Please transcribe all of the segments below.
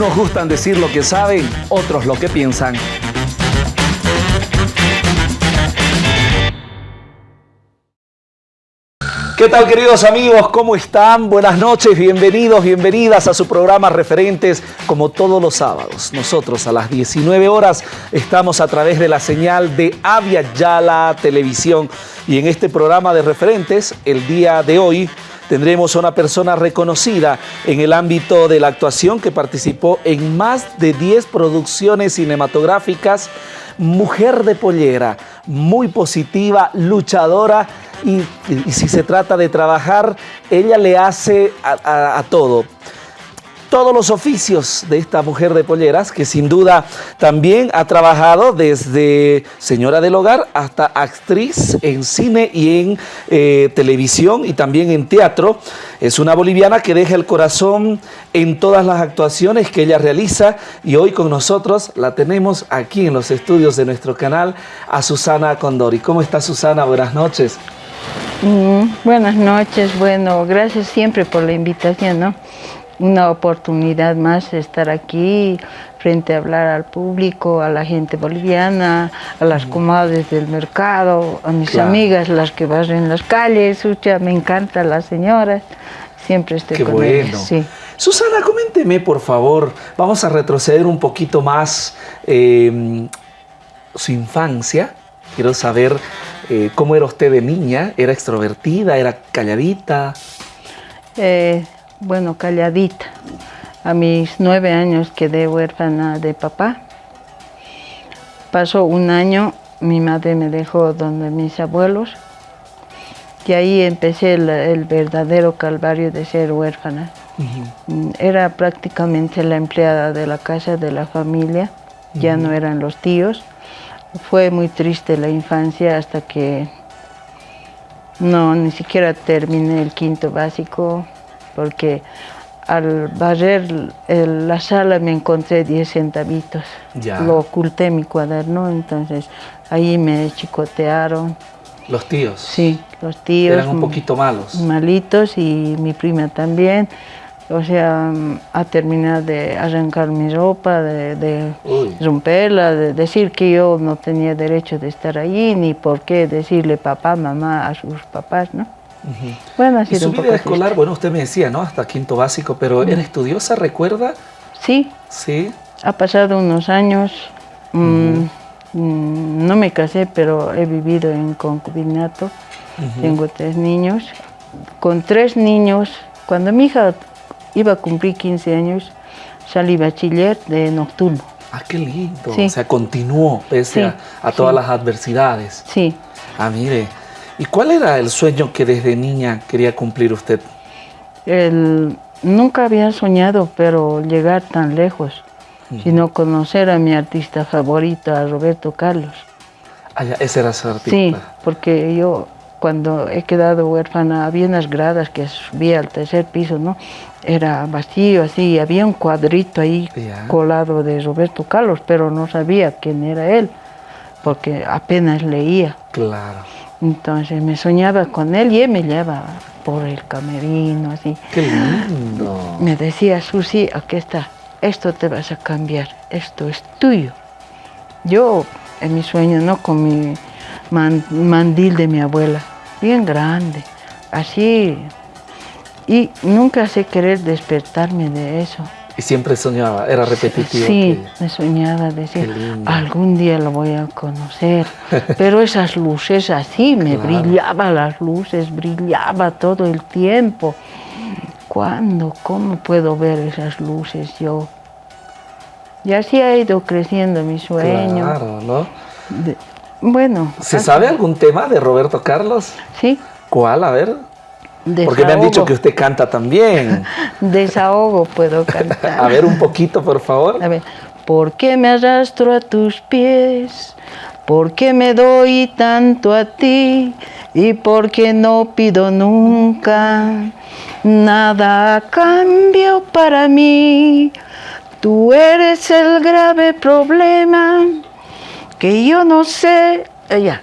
Unos gustan decir lo que saben, otros lo que piensan. ¿Qué tal queridos amigos? ¿Cómo están? Buenas noches, bienvenidos, bienvenidas a su programa Referentes como todos los sábados. Nosotros a las 19 horas estamos a través de la señal de Avia Yala Televisión y en este programa de Referentes el día de hoy tendremos a una persona reconocida en el ámbito de la actuación que participó en más de 10 producciones cinematográficas, mujer de pollera, muy positiva, luchadora y, si se trata de trabajar, ella le hace a todo todos los oficios de esta mujer de polleras, que sin duda también ha trabajado desde señora del hogar hasta actriz en cine y en eh, televisión y también en teatro. Es una boliviana que deja el corazón en todas las actuaciones que ella realiza y hoy con nosotros la tenemos aquí en los estudios de nuestro canal a Susana Condori. ¿Cómo está Susana? Buenas noches. Mm, buenas noches, bueno, gracias siempre por la invitación, ¿no? Una oportunidad más estar aquí frente a hablar al público, a la gente boliviana, a las comadres del mercado, a mis amigas, las que barren las calles, me encanta las señoras, siempre estoy Qué con bueno. Sí. Susana, coménteme por favor, vamos a retroceder un poquito más em, su infancia, quiero saber eh, cómo era usted de niña, ¿era extrovertida, era calladita? Eh, bueno, calladita. A mis nueve años quedé huérfana de papá. Pasó un año, mi madre me dejó donde mis abuelos y ahí empecé el, verdadero calvario de ser huérfana. Era prácticamente la empleada de la casa de la familia, ya no eran los tíos. Fue muy triste la infancia hasta que no, ni siquiera terminé el quinto básico, porque al barrer la sala me encontré 10 centavitos. Lo oculté en mi cuaderno, entonces ahí me chicotearon. ¿Los tíos? Sí, los tíos. Eran un poquito malos. Malitos y mi prima también. O sea, a terminar de arrancar mi ropa, de, romperla, de decir que yo no tenía derecho de estar allí, ni por qué decirle papá, mamá a sus papás, ¿no? Bueno, y su vida escolar, bueno, usted me decía, ¿no? Hasta quinto básico, pero ¿era estudiosa, recuerda? Sí. Sí. Ha pasado unos años, mm, mm, no me casé, pero he vivido en concubinato, tengo tres niños. Con tres niños, cuando mi hija iba a cumplir 15 años, salí bachiller de nocturno. Ah, qué lindo. O sea, continuó pese a, todas las adversidades. Sí. Ah, mire. ¿Y cuál era el sueño que desde niña quería cumplir usted? nunca había soñado, pero llegar tan lejos, sino conocer a mi artista favorito, a Roberto Carlos. Ah, ya, ese era su artista. Sí, porque yo cuando he quedado huérfana, había unas gradas que subía al tercer piso, ¿no? Era vacío, así, había un cuadrito ahí colado de Roberto Carlos, pero no sabía quién era él, porque apenas leía. Claro. Entonces me soñaba con él y él me llevaba por el camerino, así. ¡Qué lindo! Me decía, Susi, aquí está, esto te vas a cambiar, esto es tuyo. Yo, en mi sueño, ¿no? Con mi mandil de mi abuela, bien grande, así. Y nunca sé querer despertarme de eso. Y siempre soñaba, era repetitivo. Sí, me soñaba decir, algún día lo voy a conocer. Pero esas luces así, me brillaban las luces, brillaba todo el tiempo. ¿Cuándo? ¿Cómo puedo ver esas luces yo? Y así ha ido creciendo mi sueño. Claro, ¿no? bueno. ¿Se sabe algún tema de Roberto Carlos? Sí. ¿Cuál? A ver. Porque me han dicho que usted canta también. Desahogo puedo cantar. a ver un poquito, por favor. A ver. ¿Por qué me arrastro a tus pies? ¿Por qué me doy tanto a ti? ¿Y por qué no pido nunca nada a cambio para mí? Tú eres el grave problema que yo no sé ya,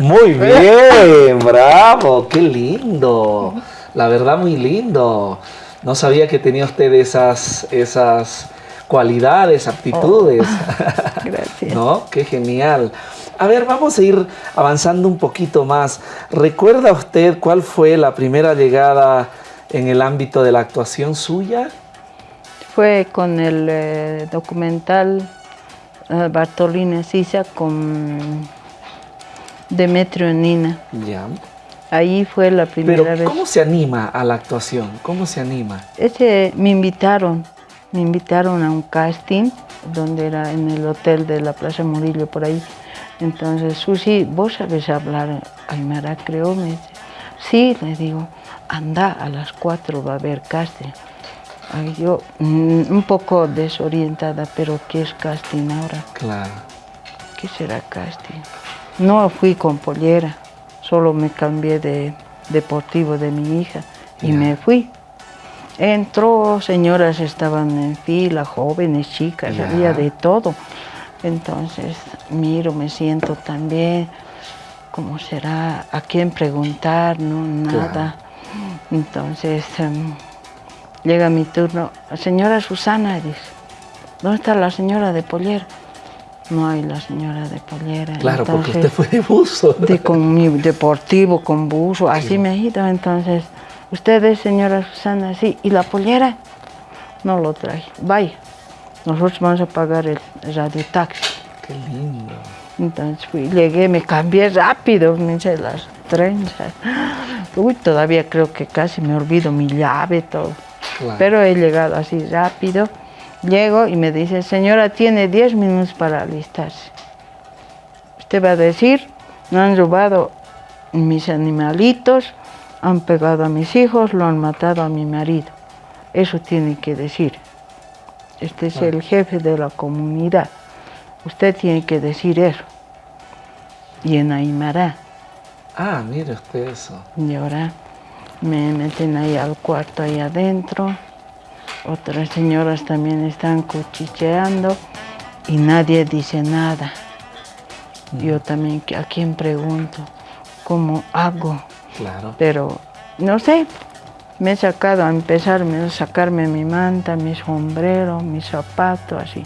Muy bien, bravo, qué lindo. La verdad, muy lindo. No sabía que tenía usted esas, esas cualidades, aptitudes. Oh, gracias. ¿No? Qué genial. A ver, vamos a ir avanzando un poquito más. ¿Recuerda usted cuál fue la primera llegada en el ámbito de la actuación suya? Fue con el eh, documental uh, Bartolina Sisa con Demetrio Nina. Ya. Ahí fue la primera Pero, vez. ¿cómo se anima a la actuación? ¿Cómo se anima? Ese, me invitaron, me invitaron a un casting donde era en el hotel de la Plaza Murillo por ahí. Entonces, Susi, ¿vos sabes hablar Aymara? Creo, me dice. Sí, le digo, anda, a las cuatro va a haber casting. Ay, yo, mm, un poco desorientada, pero ¿qué es casting ahora? Claro. ¿Qué será casting? No fui con pollera, solo me cambié de deportivo de mi hija y me fui. Entró, señoras estaban en fila, jóvenes, chicas, había de todo. Entonces miro, me siento también, ¿cómo será? ¿A quién preguntar? No, nada. Entonces em, llega mi turno, señora Susana, dice, ¿dónde está la señora de pollera? No hay la señora de pollera. Claro, porque usted fue de buzo. de con mi deportivo, con buzo, así me he ido. Entonces, usted es señora Susana, sí, y la pollera no lo trae. Vaya, nosotros vamos a pagar el radio taxi. Qué lindo. Entonces fui, llegué, me cambié rápido, me hice las trenzas. Uy, todavía creo que casi me olvido mi llave, todo. Claro. Pero he llegado así rápido. Llego y me dice, señora, tiene 10 minutos para alistarse. Usted va a decir, me han robado mis animalitos, han pegado a mis hijos, lo han matado a mi marido. Eso tiene que decir. Este es el jefe de la comunidad. Usted tiene que decir eso. Y en Aymara. Ah, mire usted eso. Y ahora me meten ahí al cuarto ahí adentro. Otras señoras también están cuchicheando y nadie dice nada. Yo también, ¿a quién pregunto? ¿Cómo hago? Claro. Pero no sé, me he sacado a empezar a sacarme mi manta, mi sombrero, mi zapato, así.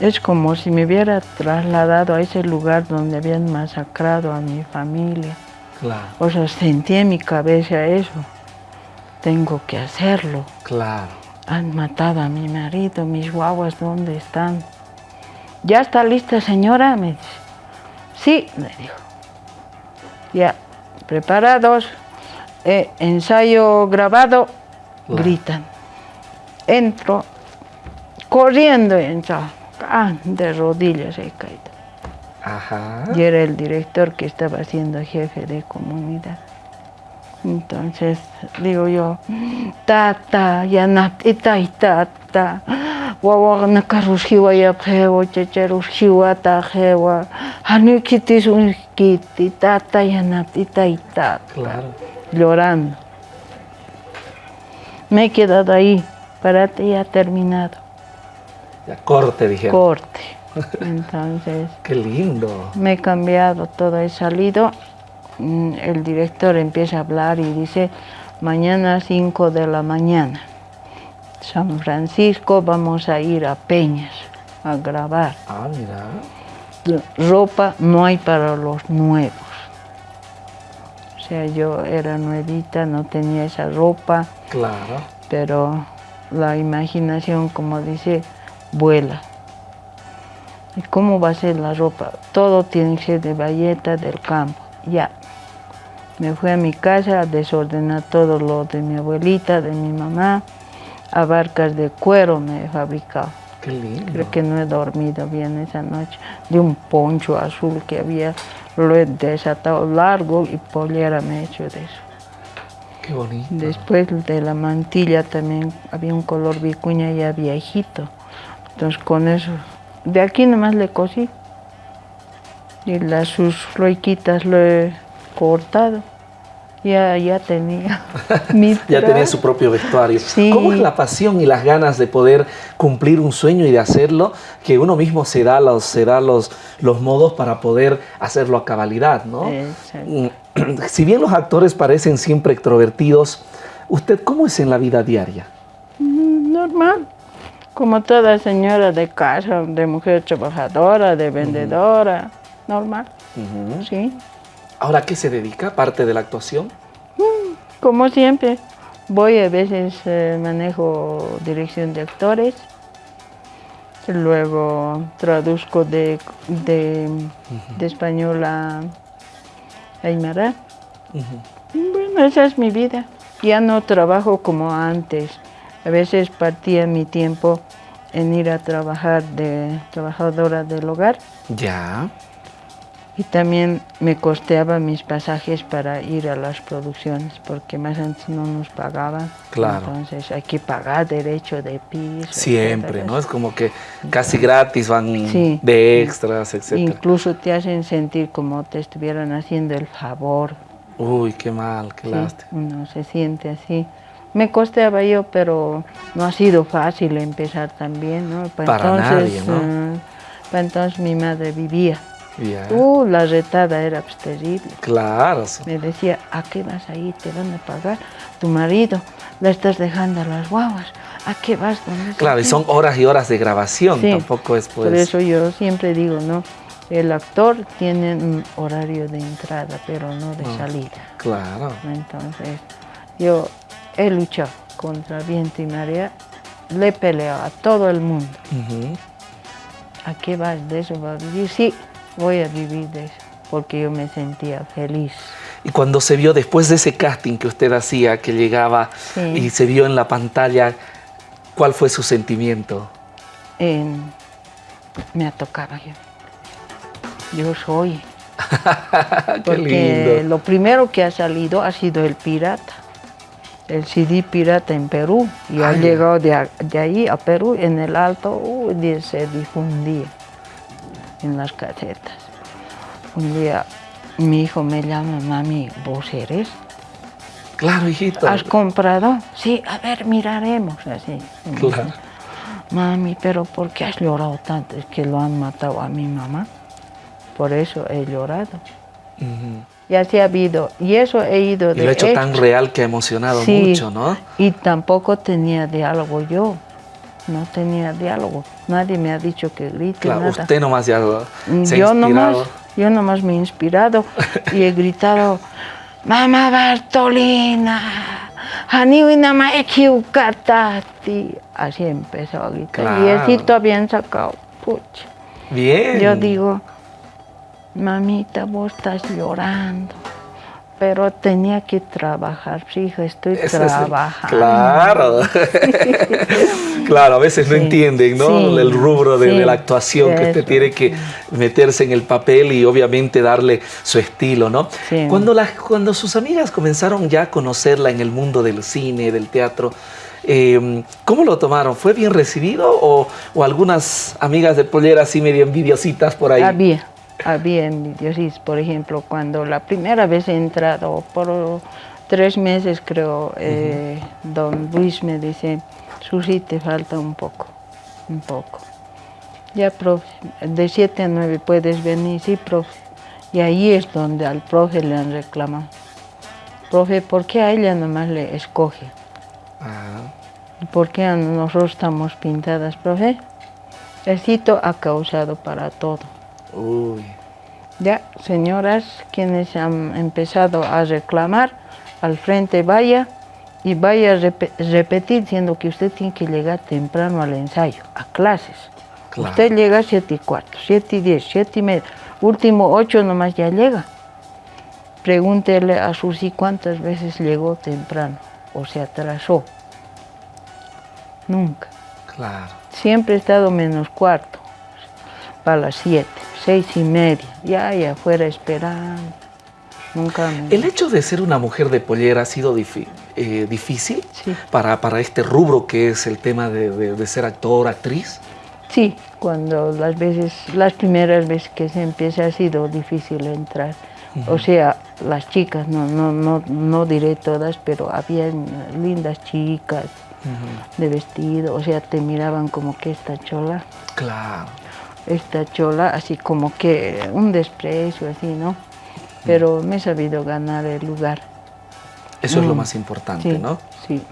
Es como si me hubiera trasladado a ese lugar donde habían masacrado a mi familia. Claro. O sea, sentí en mi cabeza eso. Tengo que hacerlo. Claro. Han matado a mi marido, mis guaguas, ¿dónde están? ¿Ya está lista, señora? Me dice. Sí, me dijo. Ya, preparados. Eh, ensayo grabado. Claro. Gritan. Entro, corriendo entro. Ah, de rodillas he caído. Ajá. Y era el director que estaba siendo jefe de comunidad. Entonces digo yo, tata, ya nat ita ita ta, wawa na karushiwa ya pewa, checharushiwa ta jewa, hanu kitis un kiti, tata ya nat ita ita, Claro. llorando. Me he quedado ahí, párate ya terminado, Ya corte, dijeron. corte. Entonces Qué lindo. me he cambiado todo, he salido. Mm, El director empieza a hablar y dice, mañana 5 de la mañana, San Francisco, vamos a ir a Peñas a grabar. Ah, mira. Ropa no hay para los nuevos. O sea, yo era nuevita, no tenía esa ropa, Claro. pero la imaginación, como dice, vuela. ¿Y cómo va a ser la ropa? Todo tiene que ser de valleta del campo. Ya. Me fui a mi casa a desordenar todo lo de mi abuelita, de mi mamá. Abarcas de cuero me he fabricado. Qué lindo. Creo que no he dormido bien esa noche. De un poncho azul que había, lo he desatado largo y pollera me he hecho de eso. Qué bonito. Después de la mantilla también había un color vicuña ya viejito. Entonces con eso, de aquí nomás le cosí. Y las sus floiquitas lo he cortado. Ya, ya tenía mi Ya tenía su propio vestuario. Sí. ¿Cómo es la pasión y las ganas de poder cumplir un sueño y de hacerlo? Que uno mismo se da los, se da los, los modos para poder hacerlo a cabalidad, ¿no? Exacto. Mm, Si bien los actores parecen siempre extrovertidos, ¿usted cómo es en la vida diaria? Mm, Normal. Como toda señora de casa, de mujer trabajadora, de vendedora, normal. Sí. ¿Ahora qué se dedica, aparte de la actuación? Mm, como siempre, voy a veces eh, manejo dirección de actores, luego traduzco de, de, español a Aymara. Bueno, esa es mi vida. Ya no trabajo como antes. A veces partía mi tiempo en ir a trabajar de trabajadora del hogar. Ya. Y también me costeaba mis pasajes para ir a las producciones, porque más antes no nos pagaban. Claro. Entonces hay que pagar derecho de piso. Siempre, ¿no? Es como que casi gratis van de extras, etc. Incluso te hacen sentir como te estuvieran haciendo el favor. Uy, qué mal, qué lástima. Uno se siente así. Me costeaba yo, pero no ha sido fácil empezar también, ¿no? Para, nadie, ¿no? Eh, para entonces mi madre vivía. Uh, la retada era pues, terrible. Claro. Me decía, ¿a qué vas ahí? Te van a pagar tu marido. Le estás dejando a las guaguas. ¿A qué vas? claro, y son horas y horas de grabación, tampoco es pues... Por eso yo siempre digo, ¿no? El actor tiene un horario de entrada, pero no de ah, salida. Claro. Entonces, yo he luchado contra viento y marea, le he peleado a todo el mundo. ¿A qué vas de eso? ¿Va a vivir? Sí, voy a vivir de eso, porque yo me sentía feliz. Y cuando se vio después de ese casting que usted hacía, que llegaba y se vio en la pantalla, ¿cuál fue su sentimiento? me tocado yo. Yo soy. porque lo primero que ha salido ha sido el pirata. El CD pirata en Perú. Y ha llegado de, ahí a Perú, en el alto, se difundía en las casetas. Un día mi hijo me llama, mami, ¿vos eres? Claro, hijito. ¿Has comprado? Sí, a ver, miraremos, así. Claro. Mami, pero ¿por qué has llorado tanto? Es que lo han matado a mi mamá. Por eso he llorado. Y así ha habido. Y eso he ido de Y lo he hecho tan real que ha emocionado mucho, ¿no? Y tampoco tenía diálogo yo no tenía diálogo. Nadie me ha dicho que grite claro, usted nomás ya se yo Nomás, yo nomás me he inspirado y he gritado, Mamá Bartolina, Así empezó a gritar. Y así bien sacado. Pucha. Bien. Yo digo, mamita, vos estás llorando pero tenía que trabajar, hijo, estoy trabajando. claro, claro, a veces no entienden ¿no? el rubro de, la actuación, que usted tiene que meterse en el papel y obviamente darle su estilo, ¿no? Cuando, cuando sus amigas comenzaron ya a conocerla en el mundo del cine, del teatro, eh, ¿cómo lo tomaron? ¿Fue bien recibido o, o algunas amigas de pollera así medio envidiositas por ahí? Había había envidios. Por ejemplo, cuando la primera vez he entrado, por tres meses creo, eh, don Luis me dice, Susi, te falta un poco, un poco. Ya, profe, de siete a nueve puedes venir, sí, profe. Y ahí es donde al profe le han reclamado. Profe, ¿por qué a ella nomás le escoge? Ah. ¿Por qué a nosotros estamos pintadas, profe? El cito ha causado para todo. Uy. Ya, señoras, quienes han empezado a reclamar, al frente vaya y vaya a repetir diciendo que usted tiene que llegar temprano al ensayo, a clases. Usted llega a 7 y cuarto, 7 y 10, 7 y media, último 8 nomás ya llega. Pregúntele a Susi cuántas veces llegó temprano o se atrasó. Nunca. Claro. Siempre he estado menos cuarto, para las 7 seis y media, ya allá afuera esperando. Nunca ¿El hecho de ser una mujer de pollera ha sido eh, difícil sí. para, para, este rubro que es el tema de, ser actor, actriz? Sí, cuando las veces, las primeras veces que se empieza ha sido difícil entrar. O sea, las chicas, no, no, no, no diré todas, pero había lindas chicas de vestido, o sea, te miraban como que esta chola. Claro esta chola, así como que un desprecio, así, ¿no? Pero me he sabido ganar el lugar. Eso es lo mm. más importante, ¿no? Sí.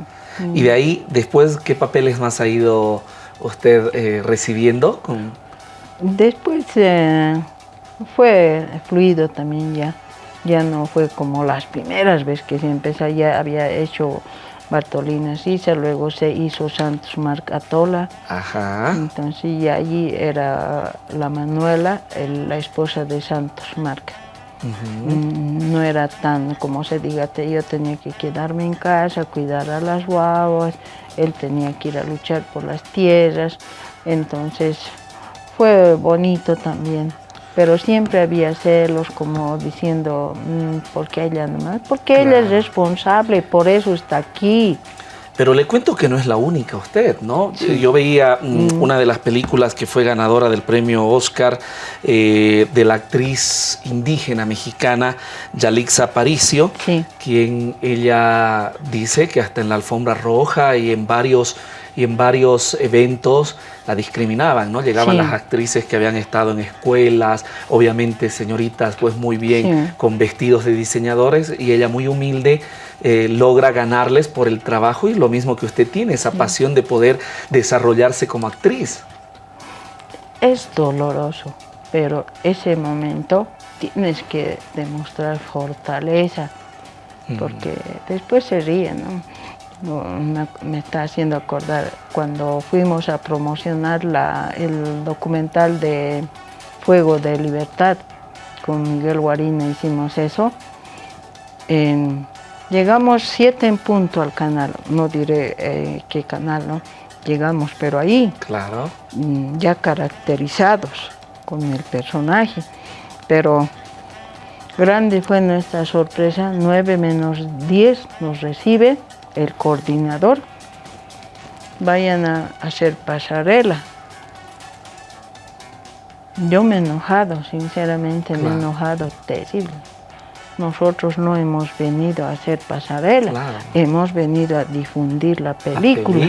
Y de ahí, después, ¿qué papeles más ha ido usted eh, recibiendo? Con... Después eh, fue fluido también ya. Ya no fue como las primeras veces que se empezó, ya había hecho Bartolina Sisa, luego se hizo Santos Marc Atola. Ajá. Entonces y allí era la Manuela, la esposa de Santos Marc. Mm, no era tan, como se diga, yo tenía que quedarme en casa, cuidar a las guaguas, él tenía que ir a luchar por las tierras, entonces fue bonito también. Pero siempre había celos como diciendo, mm, ¿por qué ella nomás? Porque ella es responsable, por eso está aquí. Pero le cuento que no es la única usted, ¿no? Yo veía mm, mm. una de las películas que fue ganadora del premio Oscar eh, de la actriz indígena mexicana Yalixa Aparicio, quien ella dice que hasta en la alfombra roja y en varios y en varios eventos la discriminaban, ¿no? Llegaban las actrices que habían estado en escuelas, obviamente señoritas pues muy bien con vestidos de diseñadores y ella muy humilde eh, logra ganarles por el trabajo y lo mismo que usted tiene, esa pasión de poder desarrollarse como actriz. Es doloroso, pero ese momento tienes que demostrar fortaleza, porque después se ríen, ¿no? Me, está haciendo acordar cuando fuimos a promocionar el documental de Fuego de Libertad con Miguel Guarina hicimos eso. llegamos siete en punto al canal, no diré eh, qué canal, ¿no? Llegamos, pero ahí, claro. Mm, ya caracterizados con el personaje, pero grande fue nuestra sorpresa, 9 menos 10 nos recibe el coordinador, vayan a hacer pasarela. Yo me he enojado, sinceramente me he enojado terrible. Nosotros no hemos venido a hacer pasarela, hemos venido a difundir la película.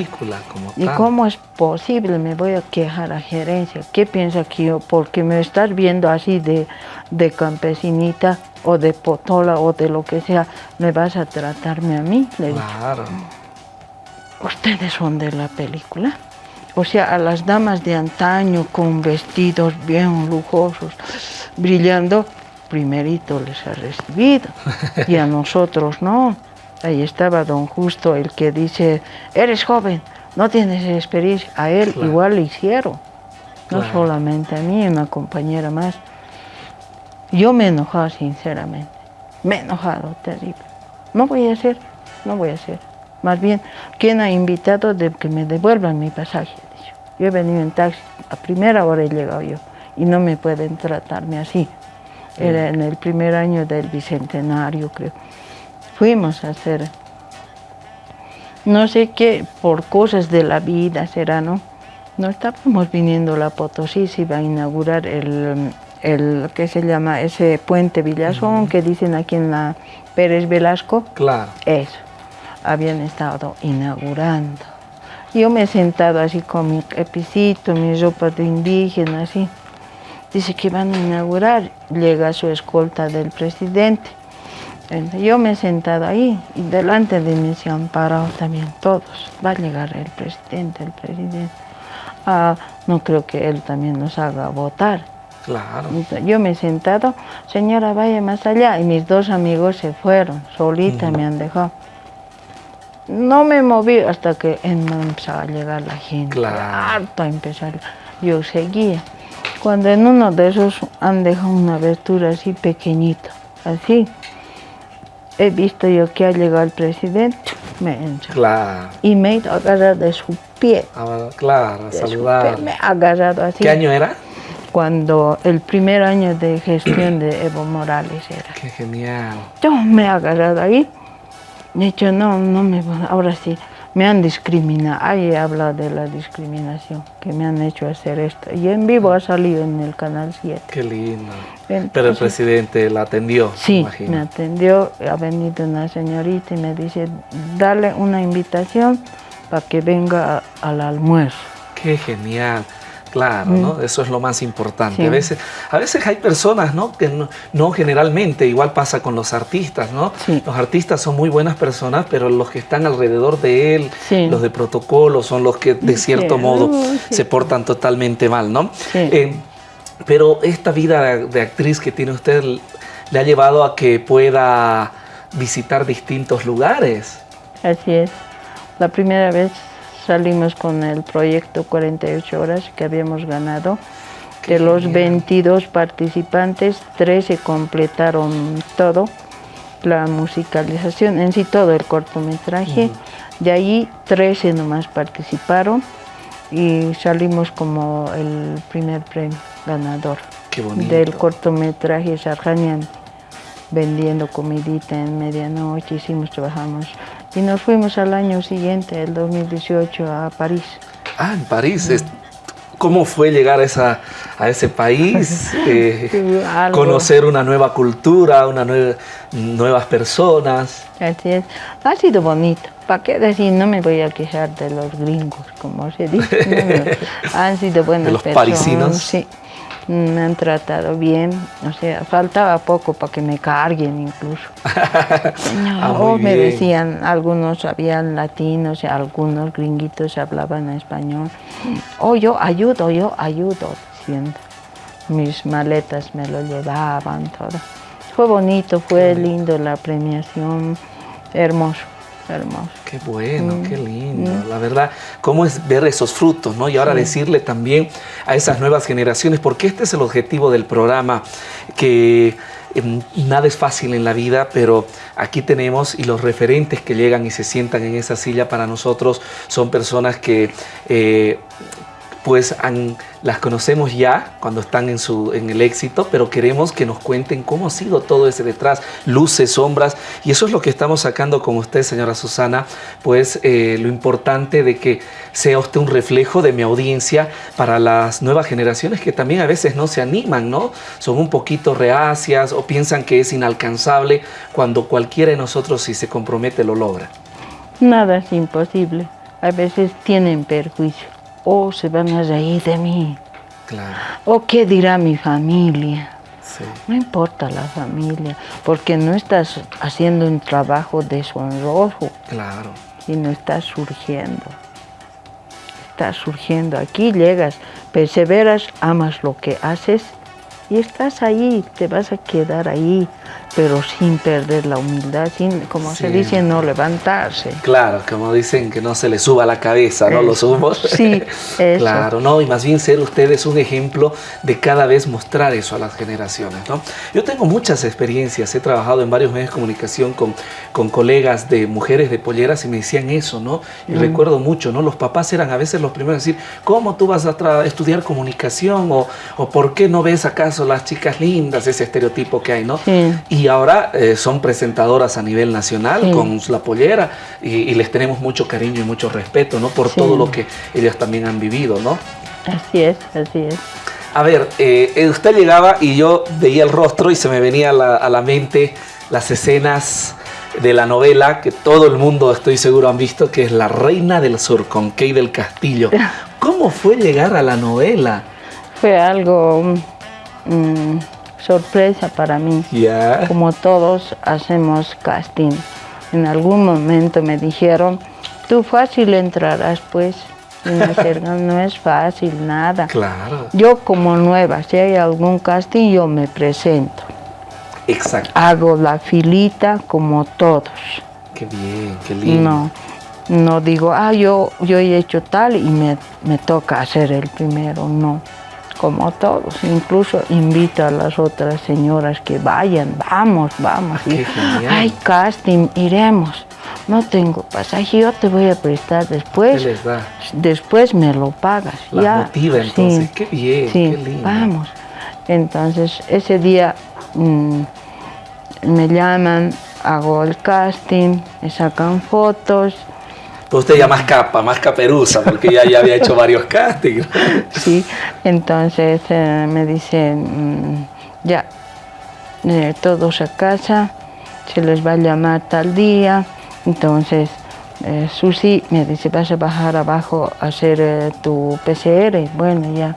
¿Y cómo es posible? Me voy a quejar a gerencia. ¿Qué piensa que yo, porque me estás viendo así de, de campesinita o de potola o de lo que sea, me vas a tratarme a mí? Le claro. ¿Ustedes son de la película? O sea, a las damas de antaño con vestidos bien lujosos, brillando, primerito les ha recibido y a nosotros no. Ahí estaba don Justo, el que dice, eres joven, no tienes experiencia. A él igual le hicieron, no solamente a mí, una compañera más. Yo me he enojado sinceramente, me he enojado terrible. No voy a hacer, no voy a hacer. Más bien, ¿quién ha invitado de que me devuelvan mi pasaje? Yo he venido en taxi, a primera hora he llegado yo y no me pueden tratarme así era en el primer año del bicentenario, creo. Fuimos a hacer, no sé qué, por cosas de la vida será, ¿no? No estábamos viniendo a la Potosí, se iba a inaugurar el, el ¿qué se llama? Ese puente Villazón que dicen aquí en la Pérez Velasco. Claro. Eso, habían estado inaugurando. Yo me he sentado así con mi epicito, mi ropa de indígena, así dice que van a inaugurar, llega su escolta del presidente. Yo me he sentado ahí y delante de mí se han parado también todos. Va a llegar el presidente, el presidente. Ah, no creo que él también nos haga votar. Claro. Yo me he sentado, señora, vaya más allá. Y mis dos amigos se fueron, solita me han dejado. No me moví hasta que empezó a llegar la gente. Claro. Harto a empezar. Yo seguía. Cuando en uno de esos han dejado una abertura así pequeñita, así, he visto yo que ha llegado el presidente, me entra. Claro. Y me he agarrado de su pie. Ah, claro, saludar. Me ha agarrado así. ¿Qué año era? Cuando el primer año de gestión de Evo Morales era. Qué genial. Yo me he agarrado ahí. He dicho, no, no me ahora sí me han discriminado, ahí habla de la discriminación, que me han hecho hacer esto. Y en vivo ha salido en el Canal 7. Qué lindo. Pero el presidente la atendió, Sí, me atendió, ha venido una señorita y me dice, dale una invitación para que venga al almuerzo. Qué genial. Claro, ¿no? Eso es lo más importante. A, veces, a veces hay personas, ¿no? Que no, generalmente, igual pasa con los artistas, ¿no? Los artistas son muy buenas personas, pero los que están alrededor de él, los de protocolo, son los que de cierto modo se portan totalmente mal, ¿no? Eh, pero esta vida de actriz que tiene usted le ha llevado a que pueda visitar distintos lugares. Así es. La primera vez salimos con el proyecto 48 horas que habíamos ganado. de los 22 participantes, 13 completaron todo, la musicalización, en sí todo el cortometraje. De ahí 13 nomás participaron y salimos como el primer premio ganador del cortometraje Sarjanian vendiendo comidita en medianoche, hicimos, trabajamos y nos fuimos al año siguiente, el 2018, a París. Ah, en París. ¿Cómo fue llegar a, esa, a ese país? Eh, conocer una nueva cultura, una nuevas personas. Así es. Ha sido bonito. ¿Para qué decir? No me voy a quejar de los gringos, como se dice. Han sido buenas de los parisinos. Sí me han tratado bien, o sea, faltaba poco para que me carguen incluso. Ah, o me decían, algunos habían latinos, algunos gringuitos hablaban español. O yo ayudo, yo ayudo, diciendo. Mis maletas me lo llevaban, todo. Fue bonito, fue lindo la premiación, hermoso hermoso. Qué bueno, qué mm, lindo. Mm. La verdad, cómo es ver esos frutos, ¿no? Y ahora decirle también a esas nuevas generaciones, porque este es el objetivo del programa, que em, nada es fácil en la vida, pero aquí tenemos y los referentes que llegan y se sientan en esa silla para nosotros son personas que eh, pues las conocemos ya cuando están en, su, en el éxito, pero queremos que nos cuenten cómo ha sido todo ese detrás, luces, sombras, y eso es lo que estamos sacando con usted, señora Susana, pues eh, lo importante de que sea usted un reflejo de mi audiencia para las nuevas generaciones que también a veces no se animan, ¿no? Son un poquito reacias o piensan que es inalcanzable cuando cualquiera de nosotros si se compromete lo logra. Nada es imposible, a veces tienen perjuicio o se van a reír de mí. Claro. O qué dirá mi familia. No importa la familia, porque no estás haciendo un trabajo deshonroso. Claro. no estás surgiendo. Estás surgiendo. Aquí llegas, perseveras, amas lo que haces y estás ahí, te vas a quedar ahí pero sin perder la humildad, sin, como se dice, no levantarse. Claro, como dicen que no se le suba la cabeza, ¿no? Los humos. Sí, eso. Claro, no, y más bien ser ustedes un ejemplo de cada vez mostrar eso a las generaciones, ¿no? Yo tengo muchas experiencias, he trabajado en varios medios de comunicación con, con colegas de mujeres de polleras y me decían eso, ¿no? Y mm. recuerdo mucho, ¿no? Los papás eran a veces los primeros a decir, ¿cómo tú vas a estudiar comunicación? O, o ¿por qué no ves acaso las chicas lindas? Ese estereotipo que hay, ¿no? Sí. Y ahora eh, son presentadoras a nivel nacional con la pollera y, les tenemos mucho cariño y mucho respeto, ¿no? Por todo lo que ellas también han vivido, ¿no? Así es, así es. A ver, eh, eh, usted llegaba y yo veía el rostro y se me venía a la, mente las escenas de la novela que todo el mundo estoy seguro han visto, que es La Reina del Sur con Kay del Castillo. ¿Cómo fue llegar a la novela? Fue algo... Mm, sorpresa para mí. Como todos hacemos casting. En algún momento me dijeron, tú fácil entrarás pues. Y me dijeron, no es fácil, nada. Claro. Yo como nueva, si hay algún casting, yo me presento. Exacto. Hago la filita como todos. Qué bien, qué lindo. No, no digo, ah, yo, yo he hecho tal y me, me toca hacer el primero, no como todos. Incluso invito a las otras señoras que vayan, vamos, vamos. Ay, casting, iremos. No tengo pasaje, yo te voy a prestar después. Después me lo pagas. ya. motiva entonces, qué bien, qué lindo. Vamos. Entonces, ese día mm, me llaman, hago el casting, me sacan fotos, usted ya más capa, más caperuza, porque ya, ya había hecho varios castings. Sí, entonces eh, me dicen, mm, ya, eh, todos a casa, se les va a llamar tal día, entonces eh, Susi me dice, vas a bajar abajo a hacer eh, tu PCR. Bueno, ya,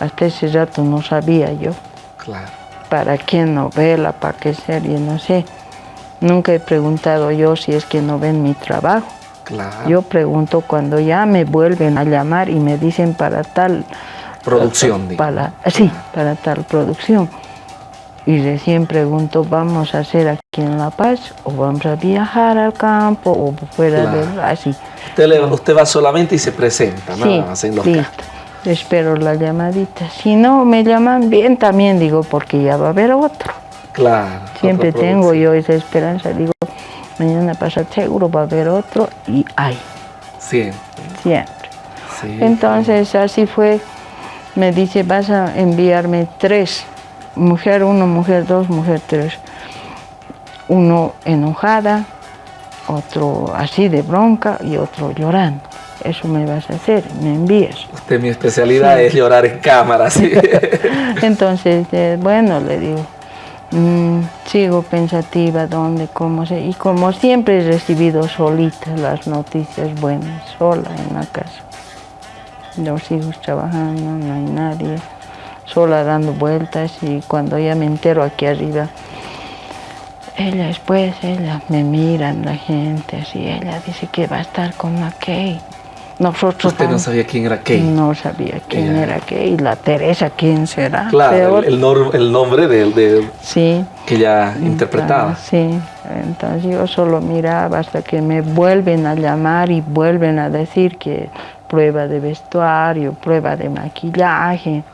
hasta ese rato no sabía yo. Claro. ¿Para qué novela? ¿Para qué serie? No sé. Nunca he preguntado yo si es que no ven mi trabajo. Claro. Yo pregunto cuando ya me vuelven a llamar y me dicen para tal... Producción, para, Sí, para tal producción. Y recién pregunto, ¿vamos a hacer aquí en La Paz o vamos a viajar al campo o fuera de... así? Usted, va solamente y se presenta, nada más en los listo. Espero la llamadita. Si no me llaman bien también digo, porque ya va a haber otro. Claro. Siempre tengo yo esa esperanza, digo, mañana pasa seguro va a haber otro y hay. Siempre. Siempre. Entonces así fue, me dice, vas a enviarme tres, mujer uno, mujer dos, mujer tres. Uno enojada, otro así de bronca y otro llorando. Eso me vas a hacer, me envías. Usted, mi especialidad es llorar en cámara, ¿sí? Entonces, eh, bueno, le digo, Mm, sigo pensativa dónde, cómo se... Y como siempre he recibido solita las noticias buenas, sola en la casa. Los hijos trabajando, no hay nadie, sola dando vueltas y cuando ya me entero aquí arriba, ella después, ella me miran la gente, así, ella dice que va a estar con la Kay. Nosotros ¿Usted no sabía quién era Kay? No sabía quién era Kay. La Teresa, ¿quién será? Claro, el, el, nombre de, de, sí. que ella interpretaba. sí, entonces yo solo miraba hasta que me vuelven a llamar y vuelven a decir que prueba de vestuario, prueba de maquillaje.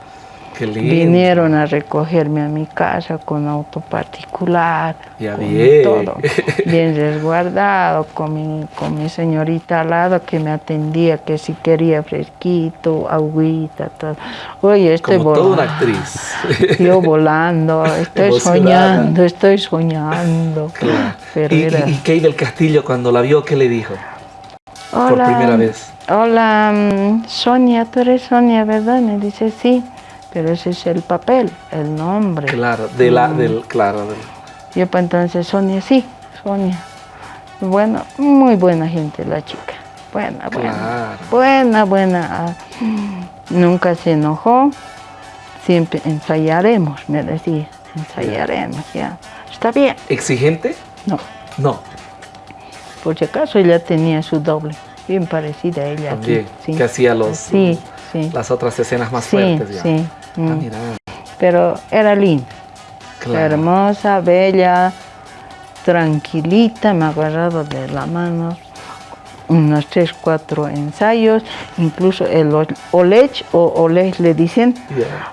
Vinieron a recogerme a mi casa con auto particular, ya bien. todo, bien resguardado, con mi, con mi señorita al lado que me atendía, que si quería fresquito, agüita, todo. Oye, estoy Como volando. toda una actriz. Yo volando, estoy soñando, estoy soñando. Pero ¿Y, era... ¿Y, del Castillo cuando la vio, qué le dijo? Por primera vez. Hola, mm, Sonia, tú eres Sonia, ¿verdad? Me dice, sí pero ese es el papel, el nombre. Claro, de la, mm. del, claro. Yo pues entonces Sonia, sí, Sonia. Bueno, muy buena gente la chica. Buena, buena. Buena, buena. Ah, nunca se enojó. Siempre ensayaremos, me decía. Ensayaremos, ya. Está bien. ¿Exigente? No. No. Por si acaso ella tenía su doble, bien parecida a ella. También, sí. que hacía los... Sí, sí. Las otras escenas más fuertes ya. Sí, Ah, mm. Pero era linda. Hermosa, bella, tranquilita, me ha agarrado de la mano unos tres, cuatro ensayos, incluso el Olech o Olech le dicen,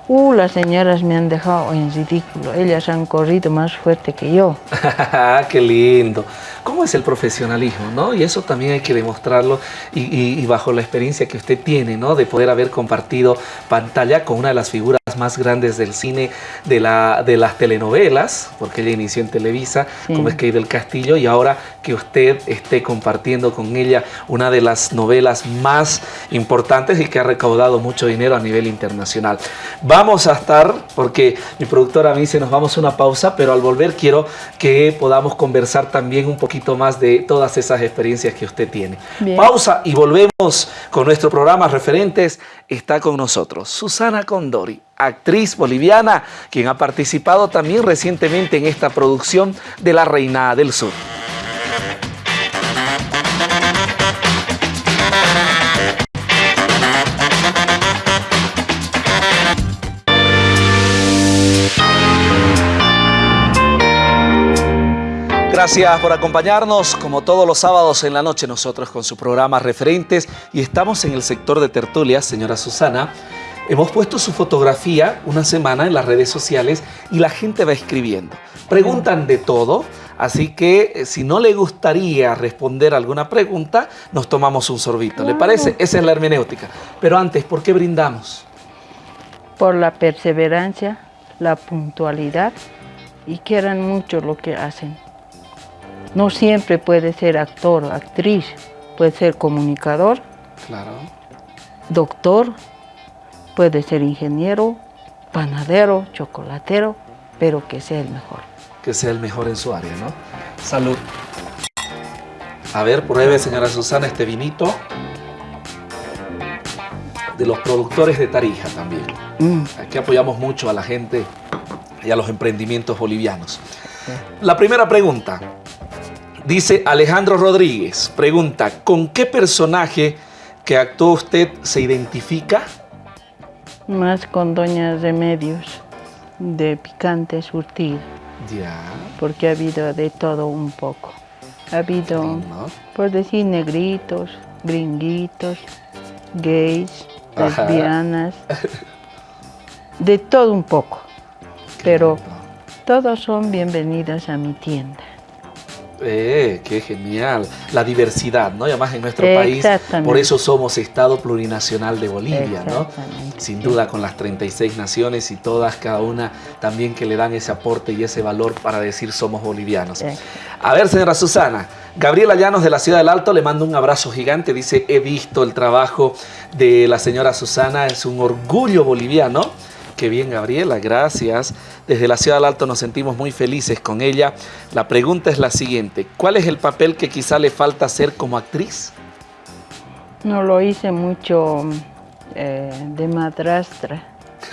uh, las señoras me han dejado en ridículo, ellas han corrido más fuerte que yo. ¡Qué lindo! ¿Cómo es el profesionalismo? ¿no? Y eso también hay que demostrarlo y, bajo la experiencia que usted tiene, ¿no? de poder haber compartido pantalla con una de las figuras más grandes del cine de, la, de las telenovelas, porque ella inició en Televisa, como es que del Castillo, y ahora que usted esté compartiendo con ella una de las novelas más importantes y que ha recaudado mucho dinero a nivel internacional. Vamos a estar, porque mi productora me dice nos vamos a una pausa, pero al volver quiero que podamos conversar también un poquito más de todas esas experiencias que usted tiene. Pausa y volvemos con nuestro programa Referentes. Está con nosotros Susana Condori, actriz boliviana, quien ha participado también recientemente en esta producción de La Reina del Sur. Gracias por acompañarnos, como todos los sábados en la noche, nosotros con su programa Referentes y estamos en el sector de tertulias, señora Susana. Hemos puesto su fotografía una semana en las redes sociales y la gente va escribiendo. Preguntan de todo, así que eh, si no le gustaría responder alguna pregunta, nos tomamos un sorbito. ¿Le parece? Esa es la hermenéutica. Pero antes, ¿por qué brindamos? Por la perseverancia, la puntualidad y quieran mucho lo que hacen. No siempre puede ser actor, actriz, puede ser comunicador, claro. doctor, puede ser ingeniero, panadero, chocolatero, pero que sea el mejor. Que sea el mejor en su área, ¿no? Salud. A ver, pruebe, señora Susana, este vinito. De los productores de Tarija también. Mm. Aquí apoyamos mucho a la gente y a los emprendimientos bolivianos. La primera pregunta. Dice Alejandro Rodríguez, pregunta, ¿con qué personaje que actuó usted se identifica? Más con Doña Remedios, de Picante Surtido. Ya. Porque ha habido de todo un poco. Ha habido, por decir, negritos, gringuitos, gays, lesbianas, de todo un poco. Pero todos son bienvenidos a mi tienda. Eh, qué genial. La diversidad, ¿no? Y además en nuestro país, por eso somos Estado Plurinacional de Bolivia, ¿no? Sin duda con las 36 naciones y todas, cada una también que le dan ese aporte y ese valor para decir somos bolivianos. A ver, señora Susana, Gabriela Llanos de la Ciudad del Alto le mando un abrazo gigante, dice, he visto el trabajo de la señora Susana, es un orgullo boliviano Qué bien, Gabriela, gracias. Desde la Ciudad del Alto nos sentimos muy felices con ella. La pregunta es la siguiente, ¿cuál es el papel que quizá le falta hacer como actriz? No lo hice mucho eh, de madrastra,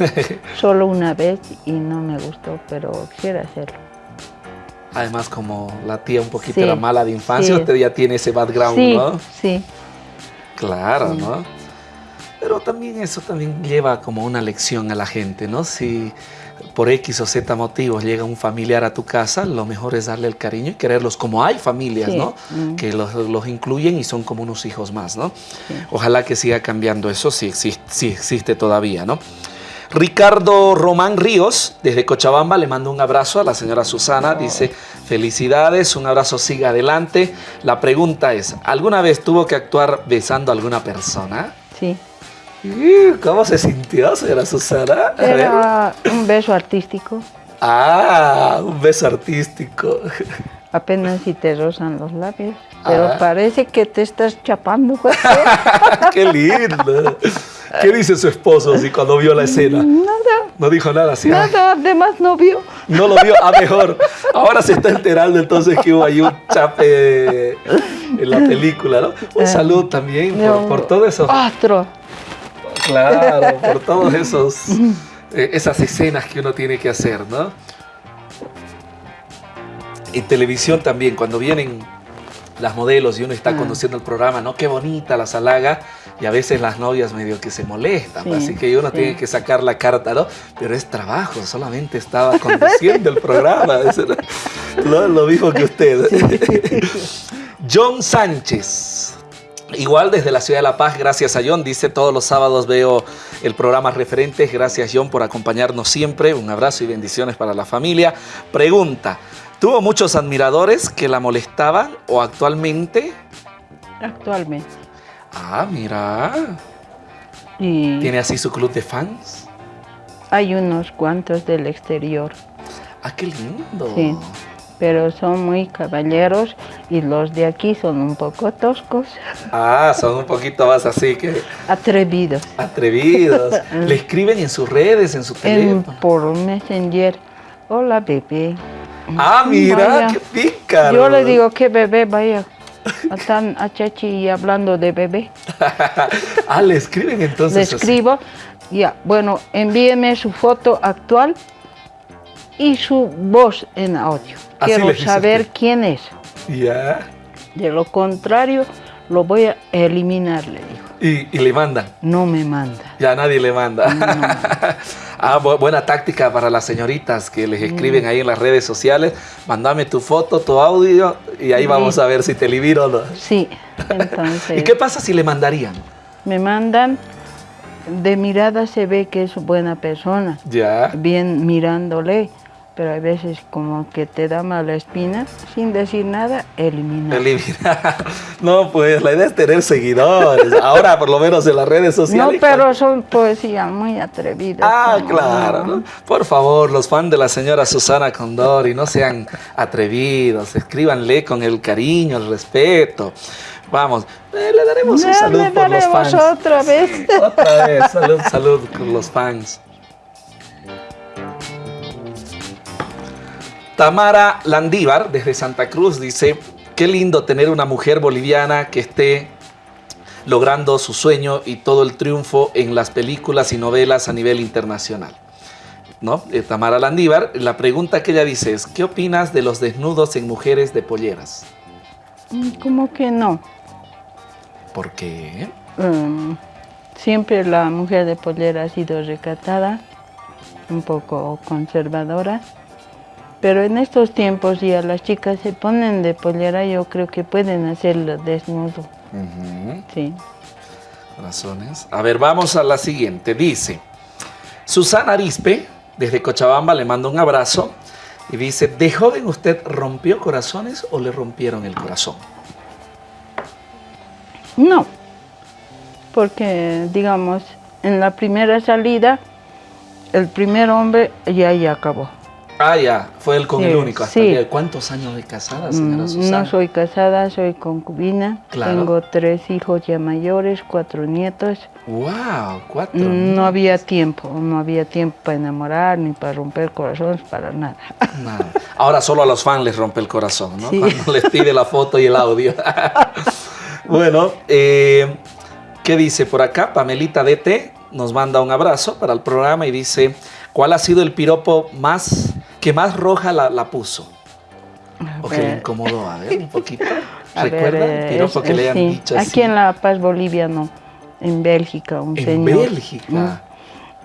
solo una vez y no me gustó, pero quisiera hacerlo. Además, como la tía un poquito era mala de infancia, usted ya tiene ese background, ¿no? Sí. Claro, ¿no? Pero también eso también lleva como una lección a la gente, ¿no? Si por X o Z motivos llega un familiar a tu casa, lo mejor es darle el cariño y quererlos como hay familias, ¿no? Mm. Que los, incluyen y son como unos hijos más, ¿no? Ojalá que siga cambiando eso, sí, sí, existe todavía, ¿no? Ricardo Román Ríos, desde Cochabamba, le mando un abrazo a la señora Susana. Dice, felicidades, un abrazo, siga adelante. La pregunta es, ¿alguna vez tuvo que actuar besando a alguna persona? Sí. ¿Cómo se sintió, señora Susana? Era un beso artístico. Ah, un beso artístico. Apenas si te rozan los labios. Pero ah. parece que te estás chapando. ¡Qué lindo! ¿Qué dice su esposo así cuando vio la escena? Nada. No dijo nada así. Nada, además no vio. No lo vio, a mejor. Ahora se está enterando entonces que hubo ahí un chape en la película, ¿no? Un eh, saludo también por, por todo eso. Otro. Claro, por todas esos eh, esas escenas que uno tiene que hacer, ¿no? En televisión también, cuando vienen las modelos y uno está ah. conduciendo el programa, ¿no? Qué bonita la salaga. Y a veces las novias medio que se molestan, así que uno tiene que sacar la carta, ¿no? Pero es trabajo, solamente estaba conduciendo el programa. lo, lo mismo que usted. John Sánchez. Igual desde la ciudad de La Paz, gracias a John, dice todos los sábados veo el programa Referentes, gracias John por acompañarnos siempre, un abrazo y bendiciones para la familia. Pregunta, ¿tuvo muchos admiradores que la molestaban o actualmente? Actualmente. Ah, mira. ¿Tiene así su club de fans? Hay unos cuantos del exterior. Ah, qué lindo. Sí pero son muy caballeros y los de aquí son un poco toscos. Ah, son un poquito más así que... Atrevidos. Atrevidos. ¿Le escriben en sus redes, en su teléfono? por Messenger. Hola, bebé. Ah, mira, qué pica. Yo le digo que bebé, vaya. Están a Chachi hablando de bebé. ah, le escriben entonces. Le escribo. Ya, bueno, envíeme su foto actual y su voz en audio. Quiero saber quién es. Ya. De lo contrario, lo voy a eliminar, le dijo. ¿Y, le mandan? No me manda. Ya nadie le manda. ah, buena táctica para las señoritas que les escriben mm. ahí en las redes sociales. Mándame tu foto, tu audio y ahí vamos a ver si te elimino o no. Sí, entonces... ¿Y qué pasa si le mandarían? Me mandan, de mirada se ve que es buena persona. Ya. Bien mirándole pero a veces como que te da mala espina, sin decir nada, eliminar. Eliminar. No, pues la idea es tener seguidores. Ahora, por lo menos en las redes sociales. No, pero son poesías muy atrevidas. Ah, claro. Por favor, los fans de la señora Susana Condori, no sean atrevidos. Escríbanle con el cariño, el respeto. Vamos, eh, le daremos un saludo por los fans. otra vez. Otra vez, salud, salud con los fans. Tamara Landívar, desde Santa Cruz, dice, qué lindo tener una mujer boliviana que esté logrando su sueño y todo el triunfo en las películas y novelas a nivel internacional. ¿No? Eh, Tamara Landívar, la pregunta que ella dice es, ¿qué opinas de los desnudos en mujeres de polleras? Mm, ¿Cómo que no? ¿Por qué? Um, siempre la mujer de pollera ha sido recatada, un poco conservadora, pero en estos tiempos ya las chicas se ponen de pollera, yo creo que pueden hacerlo desnudo. Sí. Razones. A ver, vamos a la siguiente. Dice, Susana Arispe, desde Cochabamba, le mando un abrazo y dice, ¿de joven usted rompió corazones o le rompieron el corazón? No, porque digamos, en la primera salida, el primer hombre ya ya acabó. Ah, ya, fue él con el único. Hasta sí. ¿Cuántos años de casada, señora mm, Susana? No soy casada, soy concubina. Tengo tres hijos ya mayores, cuatro nietos. ¡Wow! Cuatro. Mm, no había tiempo, no había tiempo para enamorar ni para romper corazones, para nada. nada. Ahora solo a los fans les rompe el corazón, ¿no? Cuando les pide la foto y el audio. bueno, eh, ¿qué dice por acá? Pamelita DT nos manda un abrazo para el programa y dice, ¿cuál ha sido el piropo más que más roja la, puso? ¿O que le incomodó? A ver, un poquito. ¿Recuerda el piropo que le han dicho así? Aquí en La Paz, Bolivia, no. En Bélgica, un ¿En señor. Bélgica?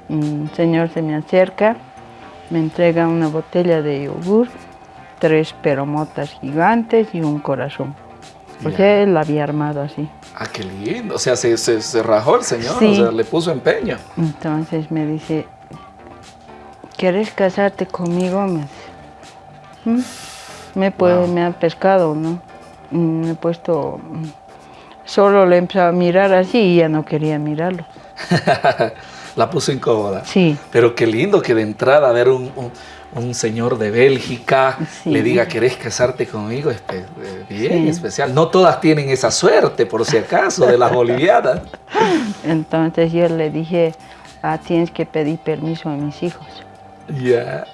Un, señor se me acerca, me entrega una botella de yogur, tres peromotas gigantes y un corazón. Pues él la había armado así. Ah, qué lindo. O sea, se, se, rajó el señor, o sea, le puso empeño. Entonces me dice, ¿quieres casarte conmigo? Me, ¿Mm? me, puede, me ha pescado, ¿no? Me he puesto... Solo le empezó a mirar así y ya no quería mirarlo. la puso incómoda. Sí. Pero qué lindo que de entrada ver un, un, señor de Bélgica le diga, ¿querés casarte conmigo? Es eh, bien especial. No todas tienen esa suerte, por si acaso, de las bolivianas. Entonces yo le dije, ah, tienes que pedir permiso a mis hijos. Ya.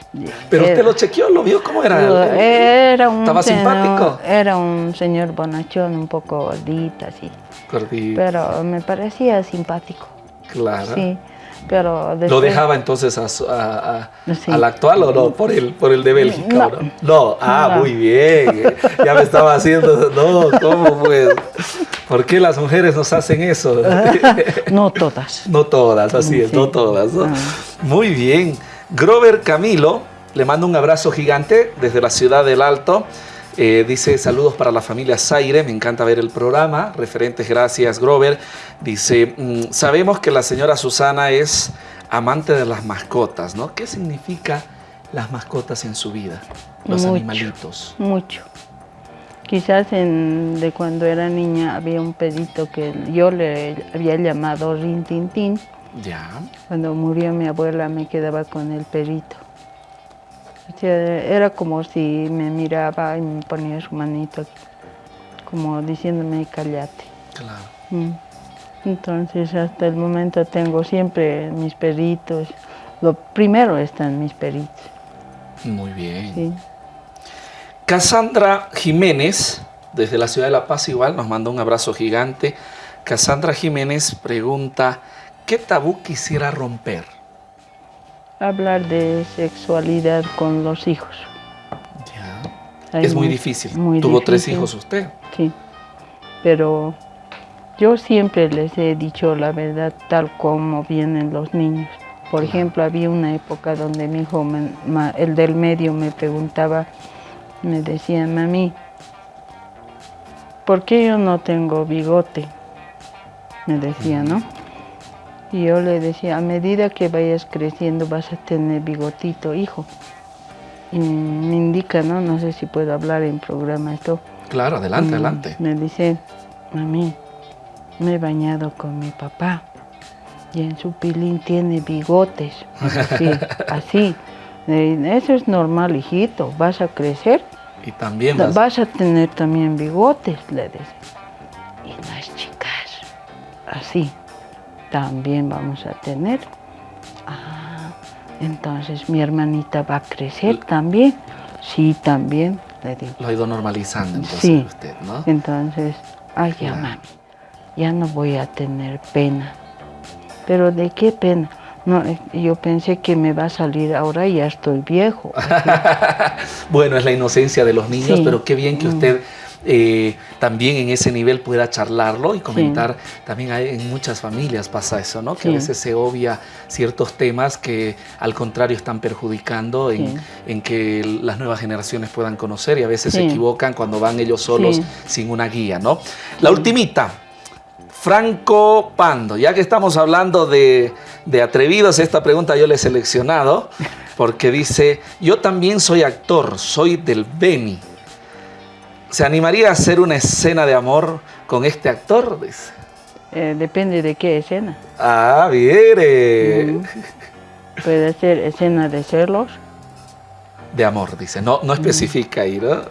Pero usted lo chequeó, lo vio, ¿cómo era? Era un ¿Estaba simpático? Era un señor bonachón, un poco gordito, así. Gordito. Pero me parecía simpático. Claro. Sí. Pero ¿Lo dejaba entonces a, al actual o no? Por el, por el de Bélgica, no. ¿no? no. Ah, muy bien. Ya me estaba haciendo. No, ¿cómo pues? ¿Por qué las mujeres nos hacen eso? no todas. No todas, así es, no todas. ¿no? Ah. Muy bien. Grover Camilo, le mando un abrazo gigante desde la ciudad del Alto. Eh, dice saludos para la familia Zaire, me encanta ver el programa. Referentes, gracias Grover. Dice, mm, sabemos que la señora Susana es amante de las mascotas, ¿no? ¿Qué significa las mascotas en su vida? Los animalitos. Mucho. Quizás en, de cuando era niña había un pedito que yo le había llamado Rin Tin Tin ya. Cuando murió mi abuela me quedaba con el perito. era como si me miraba y me ponía su manito, como diciéndome, cállate. Claro. Mm. Entonces, hasta el momento tengo siempre mis peritos. Lo primero están mis peritos. Muy bien. Sí. Cassandra Jiménez, desde la ciudad de La Paz igual, nos manda un abrazo gigante. Cassandra Jiménez pregunta, ¿Qué tabú quisiera romper? Hablar de sexualidad con los hijos. Ya. es muy, difícil. Tuvo tres hijos usted. Sí, pero yo siempre les he dicho la verdad tal como vienen los niños. Por ejemplo, había una época donde mi hijo, el del medio, me preguntaba, me decía, mami, ¿por qué yo no tengo bigote? Me decía, ¿no? Y yo le decía, a medida que vayas creciendo vas a tener bigotito, hijo. Y me indica, ¿no? No sé si puedo hablar en programa esto. Claro, adelante, adelante. Me dice, mami, me he bañado con mi papá y en su pilín tiene bigotes. Así, así. Eso es normal, hijito. Vas a crecer. Y también vas... vas a tener también bigotes, le decía. Y las chicas, así también vamos a tener. Ah, entonces mi hermanita va a crecer también. Sí, también. le digo. Lo ha ido normalizando entonces Sí. usted, ¿no? Entonces, ay, ya Claro. mami, ya no voy a tener pena. Pero ¿de qué pena? No, eh, yo pensé que me va a salir ahora y ya estoy viejo. Bueno, es la inocencia de los niños, Sí. pero qué bien que Mm. usted eh, también en ese nivel pueda charlarlo y comentar. También hay, en muchas familias pasa eso, ¿no? Que a veces se obvia ciertos temas que al contrario están perjudicando en, Sí. en que las nuevas generaciones puedan conocer y a veces se equivocan cuando van ellos solos sin una guía, ¿no? La ultimita. Franco Pando, ya que estamos hablando de, de atrevidos, esta pregunta yo le he seleccionado porque dice, yo también soy actor, soy del Beni. ¿Se animaría a hacer una escena de amor con este actor? Dice. Eh, depende de qué escena. Ah, viene. Puede ser escena de celos. De amor, dice. No, no especifica ahí, ¿no?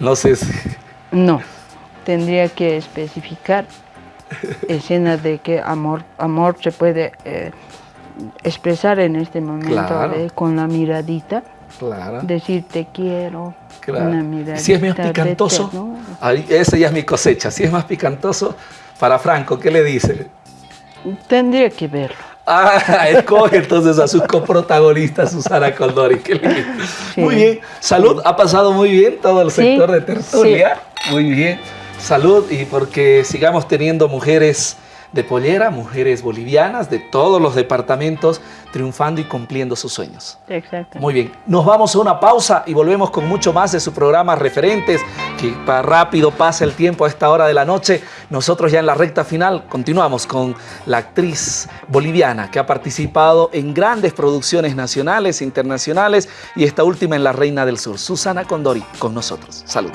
No sé si... No, tendría que especificar escena de que amor, amor se puede eh, expresar en este momento Claro. eh, con la miradita, Claro. decir te quiero, claro. una ¿Y miradita. si es más picantoso, esa ya es mi cosecha. Si es más picantoso, para Franco, ¿qué le dice? Tendría que verlo. Ah, escoge entonces a sus coprotagonistas, Susana lindo. Sí. Muy bien. Salud, ha pasado muy bien todo el Sí, sector de tertulia. Muy bien. Salud y porque sigamos teniendo mujeres de pollera, mujeres bolivianas de todos los departamentos triunfando y cumpliendo sus sueños. Exacto. Muy bien, nos vamos a una pausa y volvemos con mucho más de su programa Referentes, que para rápido pasa el tiempo a esta hora de la noche. Nosotros ya en la recta final continuamos con la actriz boliviana que ha participado en grandes producciones nacionales e internacionales y esta última en La Reina del Sur, Susana Condori, con nosotros. Salud.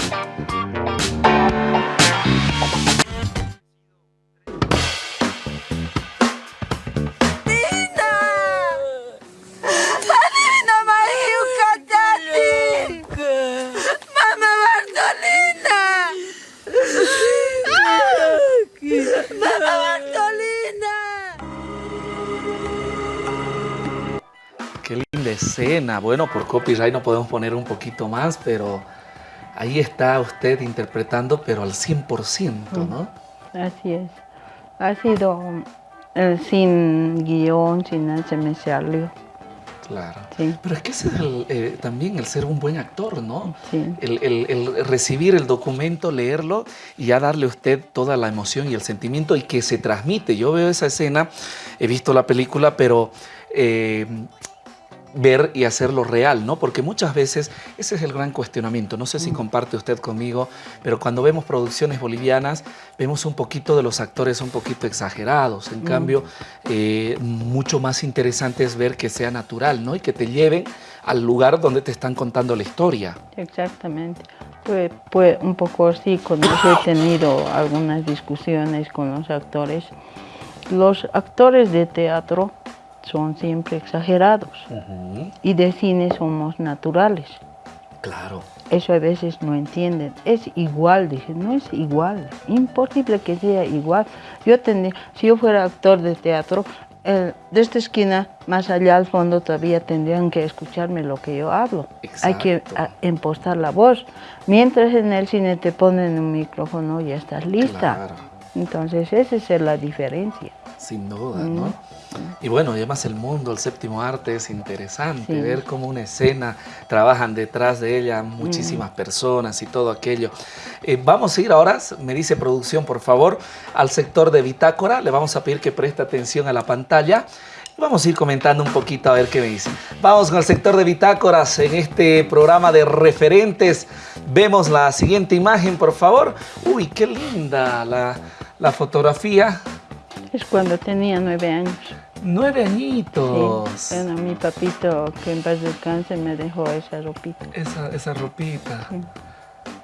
Qué linda escena. Bueno, por copyright no podemos poner un poquito más, pero ahí está usted interpretando, pero al 100%, ¿no? Así es. Ha sido eh, sin guion, sin nada, se me salió. Claro. Sí. Pero es que ese es el, eh, también el ser un buen actor, ¿no? Sí. El, el- el recibir el documento, leerlo y ya darle a usted toda la emoción y el sentimiento y que se transmite. Yo veo esa escena, he visto la película, pero eh, ver y hacerlo real, ¿no? Porque muchas veces ese es el gran cuestionamiento. No sé si comparte usted conmigo, pero cuando vemos producciones bolivianas, vemos un poquito de los actores un poquito exagerados. En cambio, eh, mucho más interesante es ver que sea natural, ¿no? Y que te lleven al lugar donde te están contando la historia. Exactamente. Pues, pues un poco así, cuando he tenido algunas discusiones con los actores, los actores de teatro son siempre exagerados y de cine somos naturales. Claro. Eso a veces no entienden. Es igual, dije, no es igual. Imposible que sea igual. Yo tendría, si yo fuera actor de teatro, eh, de esta esquina más allá al fondo todavía tendrían que escucharme lo que yo hablo. Hay que Exacto. a- impostar la voz. Mientras en el cine te ponen un micrófono ya estás lista. Claro. Entonces esa es la diferencia. Sin duda, ¿no? Y bueno, además el mundo, el séptimo arte es interesante, Sí. ver cómo una escena trabajan detrás de ella muchísimas personas y todo aquello. Eh, vamos a ir ahora, me dice producción, por favor, al sector de bitácora. Le vamos a pedir que preste atención a la pantalla. Vamos a ir comentando un poquito a ver qué me dicen. Vamos con el sector de bitácoras en este programa de referentes. Vemos la siguiente imagen, por favor. Uy, qué linda la, la fotografía. Es cuando tenía nueve años. Nueve Sí. añitos. Bueno, mi papito, que en paz descanse, me dejó esa ropita. Esa, esa ropita. Sí.